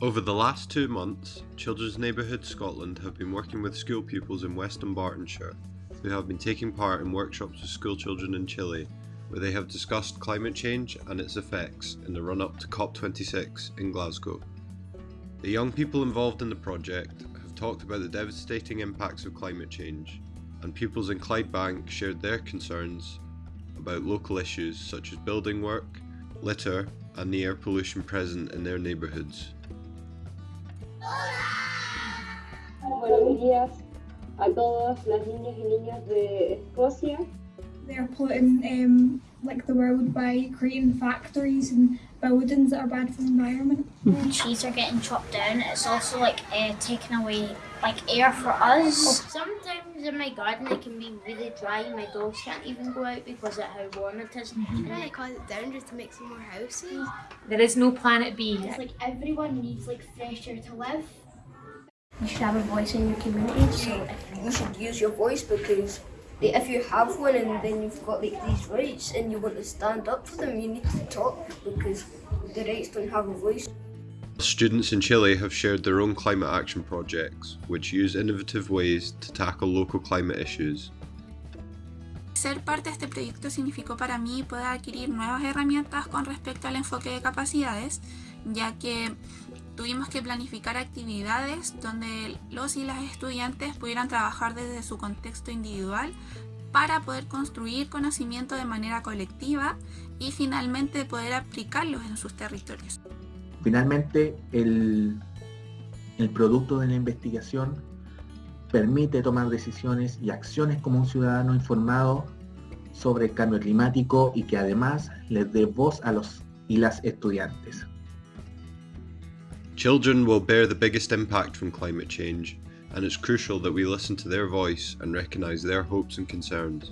Over the last two months, Children's Neighbourhood Scotland have been working with school pupils in West Dunbartonshire who have been taking part in workshops with school children in Chile where they have discussed climate change and its effects in the run up to COP26 in Glasgow. The young people involved in the project have talked about the devastating impacts of climate change, and pupils in Clydebank shared their concerns about local issues such as building work, litter, and the air pollution present in their neighbourhoods. Buenos días a todas las niñas y niñas de Escocia. They're polluting um, like the world by creating factories and buildings that are bad for the environment. trees are getting chopped down, it's also like uh, taking away like air for us. Sometimes in my garden it can be really dry. My dogs can't even go out because of how warm it is. I think they cut it down just to make some more houses. There is no planet B. It's like everyone needs like fresh air to live. You should have a voice in your community, so you should use your voice because if you have one and then you've got like these rights and you want to stand up for them, you need to talk because the rights don't have a voice. Students in Chile have shared their own climate action projects, which use innovative ways to tackle local climate issues. Ser parte de este proyecto significó para mí poder adquirir nuevas herramientas con respecto al enfoque de capacidades, ya que tuvimos que planificar actividades donde los y las estudiantes pudieran trabajar desde su contexto individual para poder construir conocimiento de manera colectiva y finalmente poder aplicarlos en sus territorios. Finalmente, el, el producto de la investigación permite tomar decisiones y acciones como un ciudadano informado sobre el cambio climático y que además les dé voz a los y las estudiantes. Children will bear the biggest impact from climate change, and it's crucial that we listen to their voice and recognise their hopes and concerns.